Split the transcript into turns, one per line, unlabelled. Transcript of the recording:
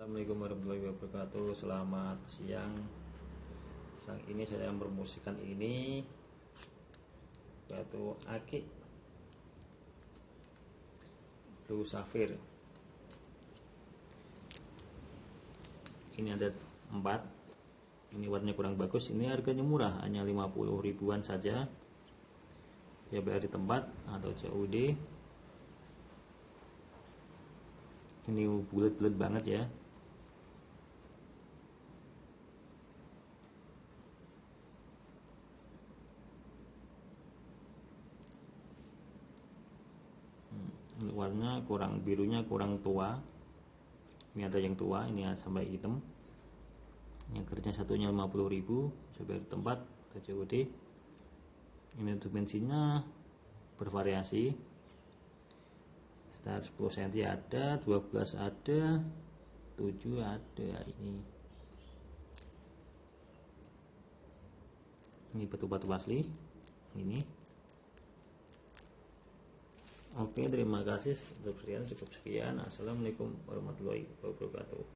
Assalamualaikum warahmatullahi wabarakatuh. Selamat siang. Siang ini saya mempromosikan ini Batu akik Blue Sapphire Ini ada 4 Ini warnanya kurang bagus. Ini harganya murah Hanya 50 ribuan saja. Ya bayar di tempat Atau COD Ini bulat-bulat banget ya ini warna kurang birunya kurang tua. Ini ada yang tua ini sampai hitam. Yang kerja satunya 50.000 sebagai tempat TCOD ini untuk bensinnya bervariasi. Start 10 cm ada 12 ada 7 ada ini. Ini batu-batu asli ini Oke, terima kasih untuk sekian cukup sekian. Assalamualaikum warahmatullahi wabarakatuh.